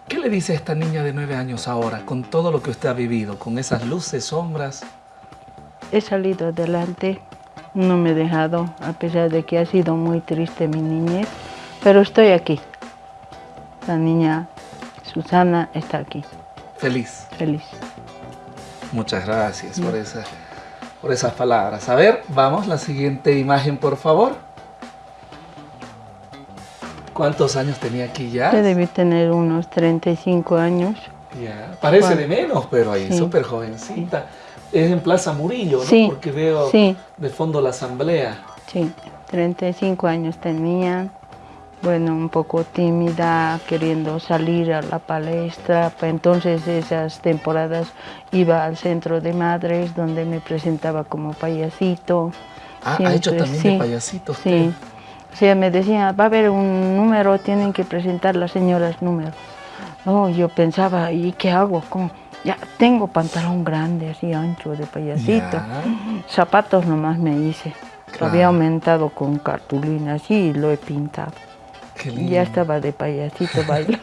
¿Qué le dice a esta niña de nueve años ahora, con todo lo que usted ha vivido, con esas luces, sombras? He salido adelante, no me he dejado, a pesar de que ha sido muy triste mi niñez, pero estoy aquí. La niña Susana está aquí, Feliz. feliz. Muchas gracias por, esa- por esas palabras. A ver, vamos, la siguiente imagen, por favor. ¿Cuántos años tenía aquí ya? Yo debí tener unos 35 años. Ya, Parece de menos, pero ahí Sí. súper jovencita. Es en Plaza Murillo, ¿no? Sí, Porque veo de fondo la asamblea. Sí, 35 años tenía. Bueno, un poco tímida, queriendo salir a la palestra. Entonces esas temporadas iba al centro de madres donde me presentaba como payasito. Ah, ha hecho también sí, de payasito usted. Sí. O sea, me decía, va a haber un número, tienen que presentar las señoras número. No, yo pensaba, ¿y qué hago? ¿Cómo? Ya tengo pantalón grande, así ancho de payasito. Ya. Zapatos nomás me hice. Lo había aumentado con cartulina así y lo he pintado. Qué Y lindo. ya estaba de payasito bailando.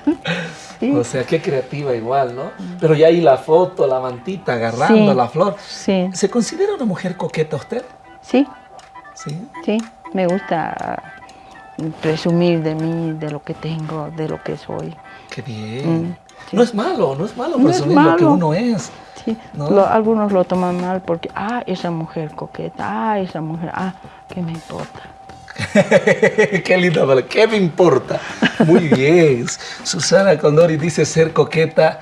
Sí, O sea, qué creativa igual, ¿no? Pero ya ahí la foto, la mantita agarrando Sí. la flor. sí, ¿Se considera una mujer coqueta usted? sí, Sí. sí. Me gusta presumir de mí, de lo que tengo, de lo que soy. Qué bien. Mm, sí. No es malo, no es malo No es presumir lo que uno es. Sí, ¿No? lo- algunos lo toman mal porque, ah, esa mujer coqueta, ah, esa mujer, ah, ¿qué me importa? Qué linda palabra. ¿Qué me importa? Muy bien. Susana Condori dice ser coqueta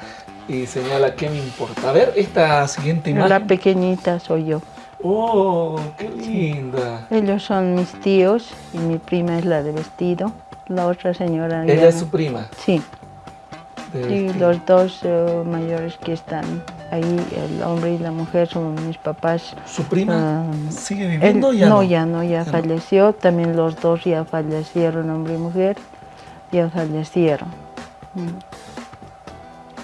y señala qué me importa. A ver, esta siguiente La imagen. pequeñita soy yo. Oh, qué linda. Ellos son mis tíos y mi prima es la de vestido. La otra señora. Ella es su prima. Sí, y los dos eh, mayores que están ahí, el hombre y la mujer, son mis papás. ¿Su prima Ah, sigue viviendo ya no? no, ya no, ya falleció. También los dos ya fallecieron, hombre y mujer, ya fallecieron. Mm,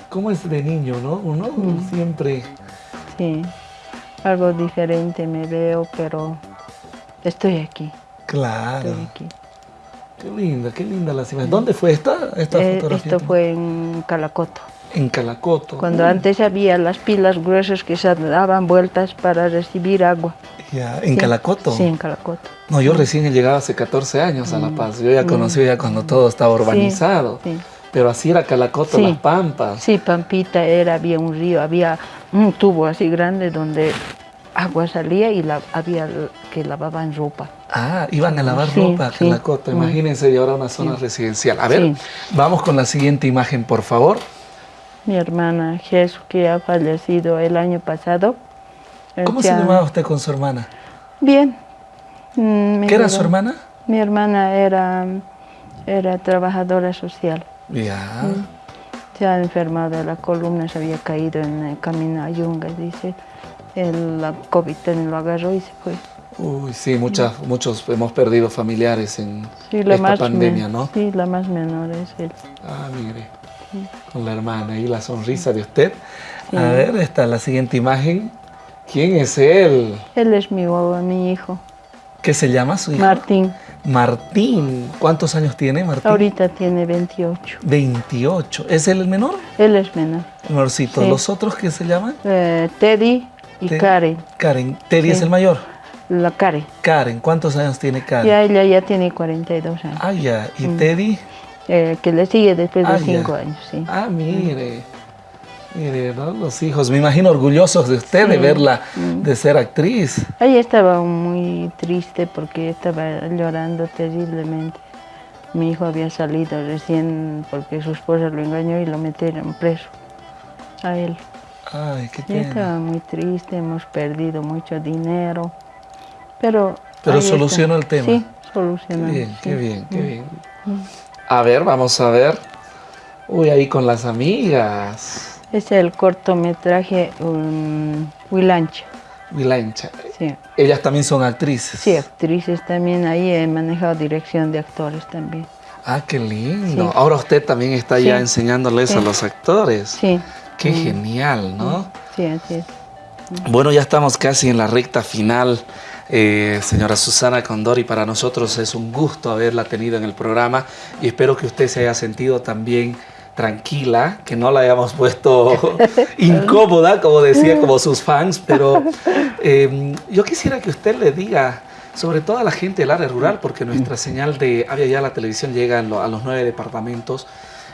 ¿Cómo es de niño, no? Uno Mm. siempre... Sí, algo diferente me veo, pero estoy aquí, Claro. estoy aquí. Qué linda, qué linda la imágenes. ¿Dónde fue esta, esta Eh, fotografía? esto fue en Calacoto. En Calacoto. Cuando Mm, antes había las pilas gruesas que se daban vueltas para recibir agua. Ya, en Sí. Calacoto. Sí, en Calacoto. No, yo recién he llegado hace 14 años a La Paz. Yo ya Mm. conocí ya cuando todo estaba urbanizado. Sí, Pero así era Calacoto. Las Pampas. sí, Pampita era, había un río, había un tubo así grande donde agua salía y la, había que lavaban ropa. Ah, iban a lavar Sí, ropa a sí. Calacoto. Mm. Imagínense, y ahora una zona residencial. A ver, vamos con la siguiente imagen, por favor. Mi hermana Jesús, que ha fallecido el año pasado. ¿Cómo se llamaba usted con su hermana? Bien. Mm, ¿Qué era su hermana? Mi hermana era, era trabajadora social. Ya. Mm. Se ha enfermado de la columna, se había caído en el camino a Yunga, dice. El, la COVID lo agarró y se fue. Uy, sí, muchas, muchos hemos perdido familiares en Sí, la esta pandemia, ¿no? Sí, la más menor es él. Ah, mire, con la hermana y la sonrisa de usted. A ver, esta la siguiente imagen. ¿Quién es él? Él es mi, hijo, ¿Qué se llama su hijo? Martín. Martín. ¿Cuántos años tiene Martín? Ahorita tiene 28. 28. ¿Es él el menor? Él es menor. Menorcito. Sí. ¿Los otros qué se llaman? Eh, Teddy y Te- Karen. Karen. Teddy Sí. es el mayor. La Karen. Karen. ¿Cuántos años tiene Karen? Ya ella ya tiene 42 años. Ah, ya. ¿Y Mm. Teddy? Eh, que le sigue después de Ah, ya. 5 años, sí. Ah, mire. Mire, ¿no? Los hijos, me imagino orgullosos de usted de verla, Mm. de ser actriz. Ella estaba muy triste porque estaba llorando terriblemente. Mi hijo había salido recién porque su esposa lo engañó y lo metieron preso a él. Ay, qué Y pena. estaba muy triste, hemos perdido mucho dinero, pero... Pero solucionó el tema. Sí, Qué solucionó. bien, sí. qué bien, qué Mm. A ver, vamos a ver. Uy, ahí con las amigas. Es el cortometraje um, Huilancha. Vilancha. Sí. Ellas también son actrices. sí, actrices también. Ahí he manejado dirección de actores también. Ah, qué lindo. Sí. Ahora usted también está ya Sí. enseñándoles a los actores. Sí, Qué genial, ¿no? sí, así es. Bueno, ya estamos casi en la recta final. Eh, señora Susana Condori, para nosotros es un gusto haberla tenido en el programa y espero que usted se haya sentido también tranquila, que no la hayamos puesto incómoda, como decía, como sus fans, pero eh, yo quisiera que usted le diga, sobre todo a la gente del área rural, porque nuestra señal de Avia Ya la televisión llega a lo- a los nueve departamentos,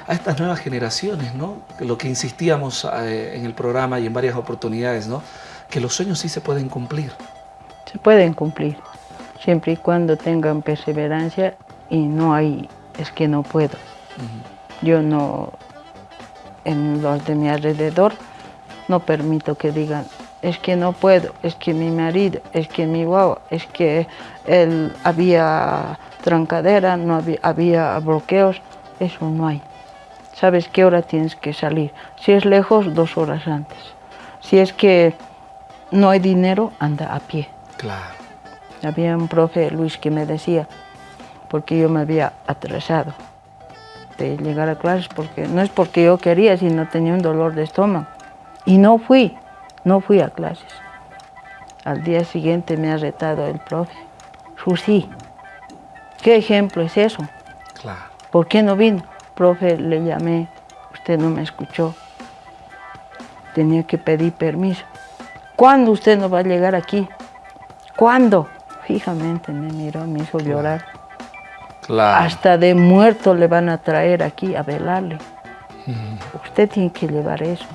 a estas nuevas generaciones, ¿no? Lo que insistíamos eh, en el programa y en varias oportunidades, ¿no? Que los sueños sí se pueden cumplir. Se pueden cumplir, siempre y cuando tengan perseverancia y no hay es que no puedo. Yo no, en los de mi alrededor, no permito que digan, es que no puedo, es que mi marido, es que mi guagua, es que él había trancadera, no había, había bloqueos, eso no hay. Sabes qué hora tienes que salir. Si es lejos, dos horas antes. Si es que no hay dinero, anda a pie. Claro. Había un profe, Luis, que me decía, porque yo me había atrasado de llegar a clases, porque no es porque yo quería, sino tenía un dolor de estómago. Y no fui, no fui a clases. Al día siguiente me ha retado el profe. Susi, ¿qué ejemplo es eso? Claro. ¿Por qué no vino? Profe, le llamé, usted no me escuchó. Tenía que pedir permiso. ¿Cuándo usted no va a llegar aquí? ¿Cuándo? Fijamente me miró, me hizo llorar. Claro. Hasta de muerto le van a traer aquí a velarle. Usted tiene que llevar eso.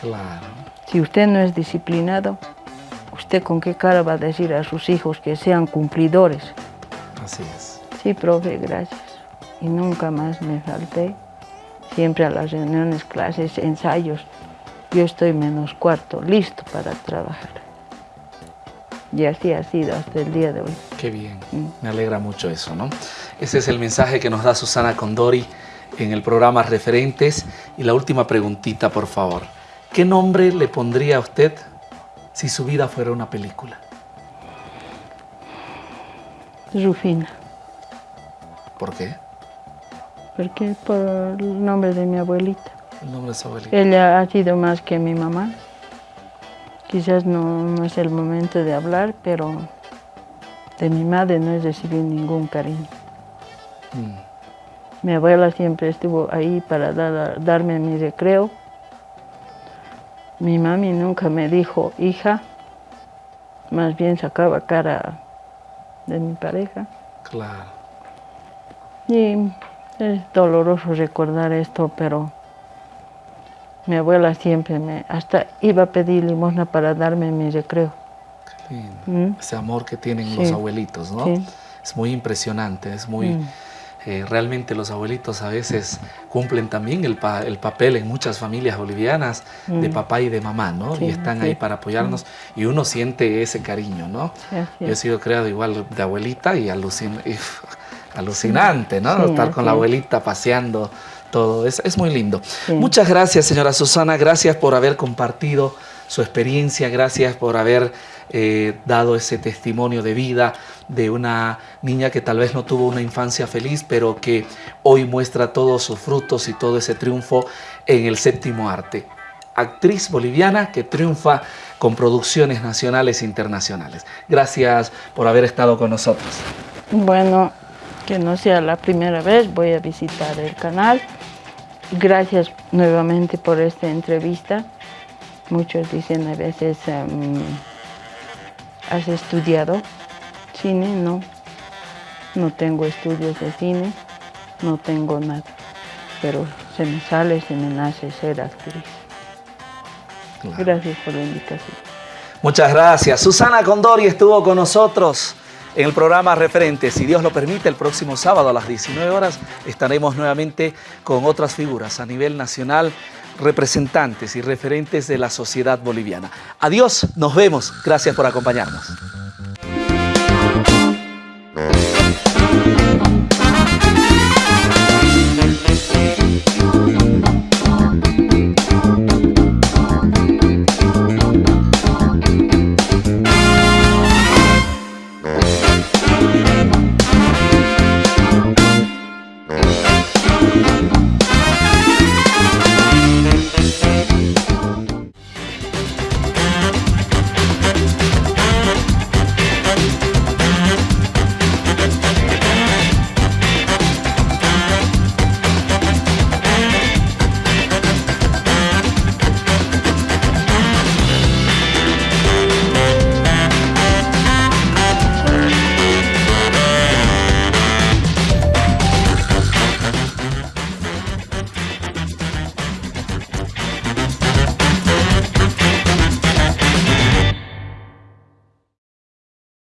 Claro. Si usted no es disciplinado, ¿usted con qué cara va a decir a sus hijos que sean cumplidores? Así es. Sí, profe, gracias. Y nunca más me falté. Siempre a las reuniones, clases, ensayos. Yo estoy menos cuarto, listo para trabajar. Y así ha sido hasta el día de hoy. Qué bien, me alegra mucho eso, ¿no? Ese es el mensaje que nos da Susana Condori en el programa Referentes. Y la última preguntita, por favor. ¿Qué nombre le pondría a usted si su vida fuera una película? Rufina. ¿Por qué? Porque por el nombre de mi abuelita. El nombre de su abuelita. Ella ha sido más que mi mamá. Quizás no, no es el momento de hablar, pero de mi madre no he recibido ningún cariño. Mm, Mi abuela siempre estuvo ahí para dar- darme mi recreo. Mi mami nunca me dijo hija, más bien sacaba cara de mi pareja. claro. Y es doloroso recordar esto, pero mi abuela siempre me, hasta iba a pedir limosna para darme mi recreo. Qué lindo. Mm. Ese amor que tienen Sí. los abuelitos, ¿no? Sí. Es muy impresionante, es muy... Mm. eh, realmente los abuelitos a veces cumplen también el, pa- el papel en muchas familias bolivianas de papá y de mamá, ¿no? Mm. Sí, y están sí. ahí para apoyarnos y uno siente ese cariño, ¿no? Sí, Yo he sido criado igual de abuelita y, alucin- y, alucinante, ¿no? Estar con la abuelita paseando todo, es, es muy lindo. Sí. Muchas gracias, señora Susana, gracias por haber compartido su experiencia, gracias por haber eh, dado ese testimonio de vida de una niña que tal vez no tuvo una infancia feliz, pero que hoy muestra todos sus frutos y todo ese triunfo en el séptimo arte. Actriz boliviana que triunfa con producciones nacionales e internacionales. Gracias por haber estado con nosotros. Bueno, que no sea la primera vez, voy a visitar el canal. Gracias nuevamente por esta entrevista. Muchos dicen a veces, em, ¿has estudiado cine? No, no tengo estudios de cine, no tengo nada. Pero se me sale, se me nace ser actriz. Claro. Gracias por la invitación. Muchas gracias. Susana Condori estuvo con nosotros en el programa referente, si Dios lo permite, el próximo sábado a las 19 horas estaremos nuevamente con otras figuras a nivel nacional, representantes y referentes de la sociedad boliviana. Adiós, nos vemos. Gracias por acompañarnos.